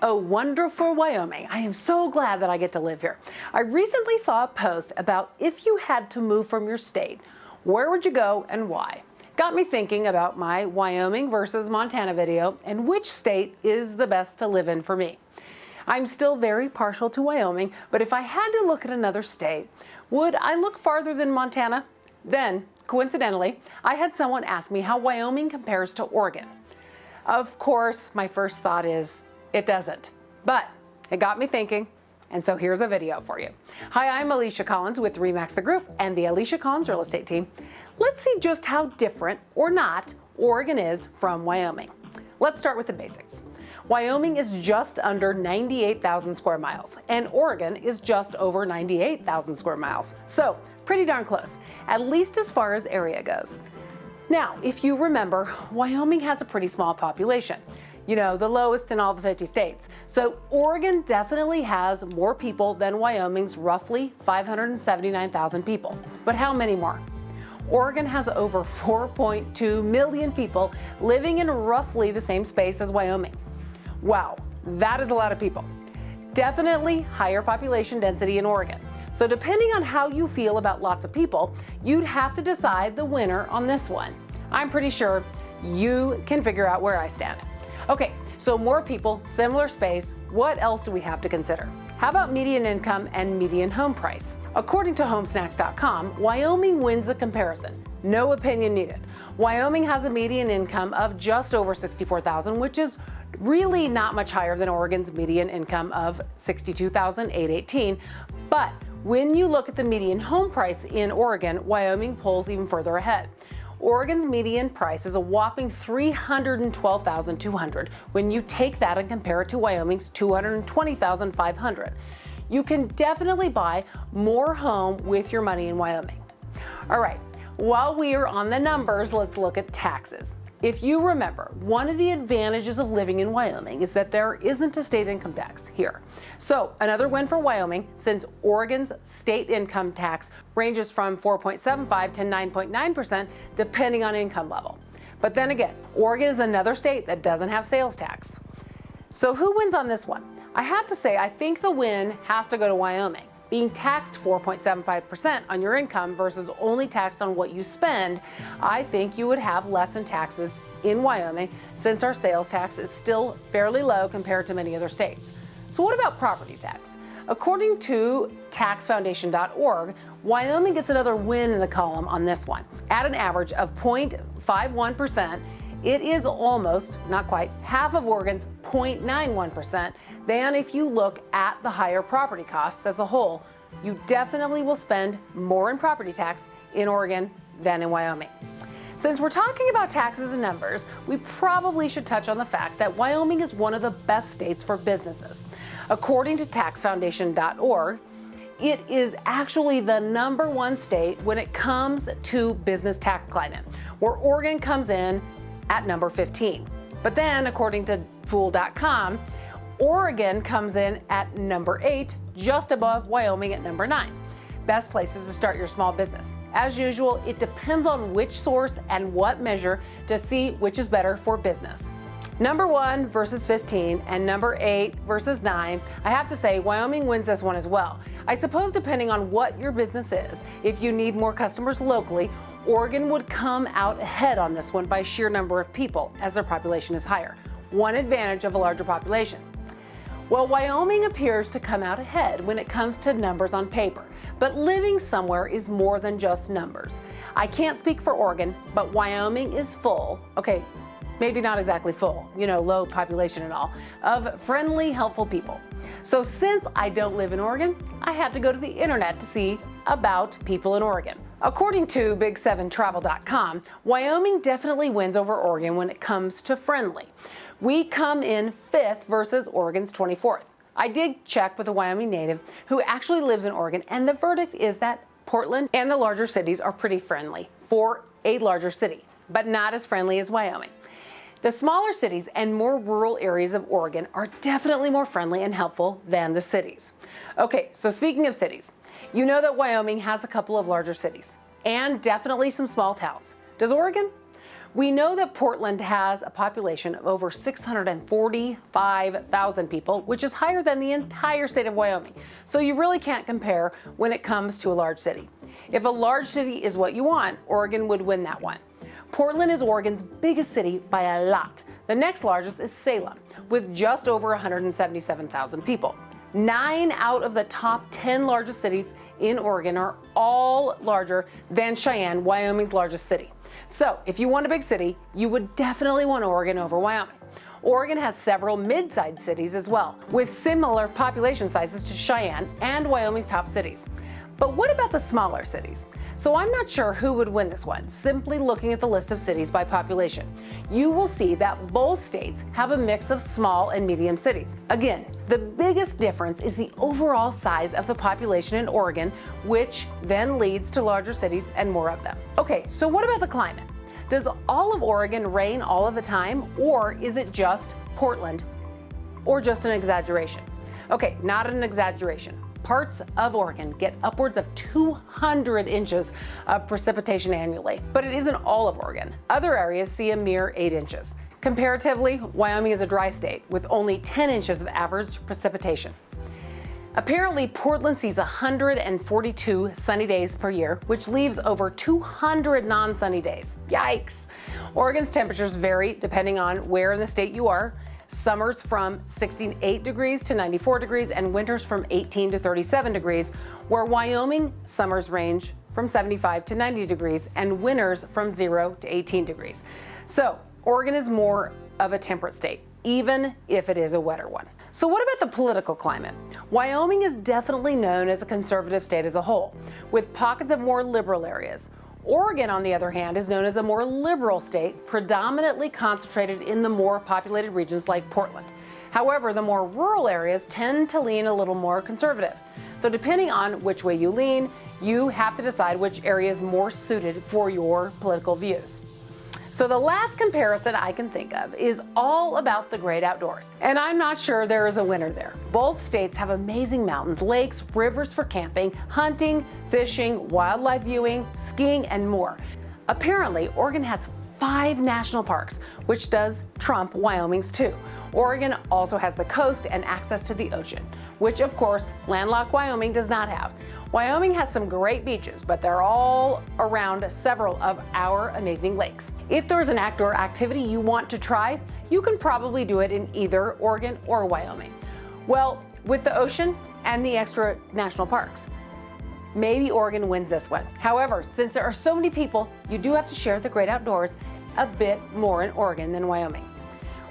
Oh, wonderful Wyoming. I am so glad that I get to live here. I recently saw a post about if you had to move from your state, where would you go and why? Got me thinking about my Wyoming versus Montana video and which state is the best to live in for me. I'm still very partial to Wyoming, but if I had to look at another state, would I look farther than Montana? Then, coincidentally, I had someone ask me how Wyoming compares to Oregon. Of course, my first thought is it doesn't. But it got me thinking, and so here's a video for you. Hi, I'm Alicia Collins with Remax the Group and the Alicia Collins Real Estate Team. Let's see just how different, or not, Oregon is from Wyoming. Let's start with the basics. Wyoming is just under 98,000 square miles, and Oregon is just over 98,000 square miles. So, pretty darn close, at least as far as area goes. Now, if you remember, Wyoming has a pretty small population you know, the lowest in all the 50 states. So Oregon definitely has more people than Wyoming's roughly 579,000 people. But how many more? Oregon has over 4.2 million people living in roughly the same space as Wyoming. Wow, that is a lot of people. Definitely higher population density in Oregon. So depending on how you feel about lots of people, you'd have to decide the winner on this one. I'm pretty sure you can figure out where I stand. Okay, so more people, similar space, what else do we have to consider? How about median income and median home price? According to homesnacks.com, Wyoming wins the comparison. No opinion needed. Wyoming has a median income of just over 64,000, which is really not much higher than Oregon's median income of 62,818. But when you look at the median home price in Oregon, Wyoming pulls even further ahead. Oregon's median price is a whopping 312,200 when you take that and compare it to Wyoming's 220,500. You can definitely buy more home with your money in Wyoming. All right, while we are on the numbers, let's look at taxes. If you remember, one of the advantages of living in Wyoming is that there isn't a state income tax here. So another win for Wyoming since Oregon's state income tax ranges from 4.75 to 9.9% depending on income level. But then again, Oregon is another state that doesn't have sales tax. So who wins on this one? I have to say, I think the win has to go to Wyoming being taxed 4.75% on your income versus only taxed on what you spend, I think you would have less in taxes in Wyoming since our sales tax is still fairly low compared to many other states. So what about property tax? According to taxfoundation.org, Wyoming gets another win in the column on this one. At an average of 0.51%, it is almost, not quite, half of Oregon's 0.91% than if you look at the higher property costs as a whole. You definitely will spend more in property tax in Oregon than in Wyoming. Since we're talking about taxes and numbers, we probably should touch on the fact that Wyoming is one of the best states for businesses. According to taxfoundation.org, it is actually the number one state when it comes to business tax climate, where Oregon comes in at number 15. But then, according to Fool.com, Oregon comes in at number 8, just above Wyoming at number 9. Best places to start your small business. As usual, it depends on which source and what measure to see which is better for business. Number 1 versus 15 and number 8 versus 9, I have to say Wyoming wins this one as well. I suppose depending on what your business is, if you need more customers locally Oregon would come out ahead on this one by sheer number of people, as their population is higher. One advantage of a larger population. Well, Wyoming appears to come out ahead when it comes to numbers on paper, but living somewhere is more than just numbers. I can't speak for Oregon, but Wyoming is full, okay, maybe not exactly full, you know, low population and all, of friendly, helpful people. So since I don't live in Oregon, I had to go to the internet to see about people in Oregon. According to Big7Travel.com, Wyoming definitely wins over Oregon when it comes to friendly. We come in fifth versus Oregon's 24th. I did check with a Wyoming native who actually lives in Oregon, and the verdict is that Portland and the larger cities are pretty friendly for a larger city, but not as friendly as Wyoming. The smaller cities and more rural areas of Oregon are definitely more friendly and helpful than the cities. Okay, so speaking of cities, you know that Wyoming has a couple of larger cities and definitely some small towns. Does Oregon? We know that Portland has a population of over 645,000 people, which is higher than the entire state of Wyoming. So you really can't compare when it comes to a large city. If a large city is what you want, Oregon would win that one. Portland is Oregon's biggest city by a lot. The next largest is Salem, with just over 177,000 people. Nine out of the top 10 largest cities in Oregon are all larger than Cheyenne, Wyoming's largest city. So if you want a big city, you would definitely want Oregon over Wyoming. Oregon has several mid-sized cities as well, with similar population sizes to Cheyenne and Wyoming's top cities. But what about the smaller cities? So I'm not sure who would win this one, simply looking at the list of cities by population. You will see that both states have a mix of small and medium cities. Again, the biggest difference is the overall size of the population in Oregon, which then leads to larger cities and more of them. Okay, so what about the climate? Does all of Oregon rain all of the time, or is it just Portland, or just an exaggeration? Okay, not an exaggeration parts of Oregon get upwards of 200 inches of precipitation annually, but it isn't all of Oregon. Other areas see a mere 8 inches. Comparatively, Wyoming is a dry state with only 10 inches of average precipitation. Apparently, Portland sees 142 sunny days per year, which leaves over 200 non-sunny days. Yikes! Oregon's temperatures vary depending on where in the state you are. Summers from 68 degrees to 94 degrees and winters from 18 to 37 degrees, where Wyoming summers range from 75 to 90 degrees and winters from 0 to 18 degrees. So Oregon is more of a temperate state, even if it is a wetter one. So what about the political climate? Wyoming is definitely known as a conservative state as a whole, with pockets of more liberal areas. Oregon, on the other hand, is known as a more liberal state, predominantly concentrated in the more populated regions like Portland. However, the more rural areas tend to lean a little more conservative. So depending on which way you lean, you have to decide which area is more suited for your political views. So the last comparison I can think of is all about the great outdoors. And I'm not sure there is a winner there. Both states have amazing mountains, lakes, rivers for camping, hunting, fishing, wildlife viewing, skiing, and more. Apparently, Oregon has five national parks, which does trump Wyoming's two. Oregon also has the coast and access to the ocean, which of course landlocked Wyoming does not have. Wyoming has some great beaches, but they're all around several of our amazing lakes. If there's an outdoor activity you want to try, you can probably do it in either Oregon or Wyoming. Well, with the ocean and the extra national parks. Maybe Oregon wins this one. However, since there are so many people, you do have to share the great outdoors a bit more in Oregon than Wyoming.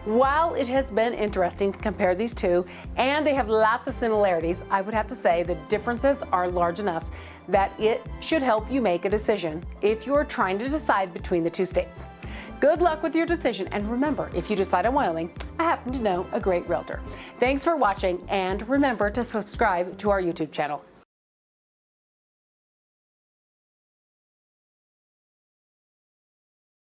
While it has been interesting to compare these two, and they have lots of similarities, I would have to say the differences are large enough that it should help you make a decision if you are trying to decide between the two states. Good luck with your decision, and remember, if you decide on Wyoming, I happen to know a great realtor. Thanks for watching, and remember to subscribe to our YouTube channel.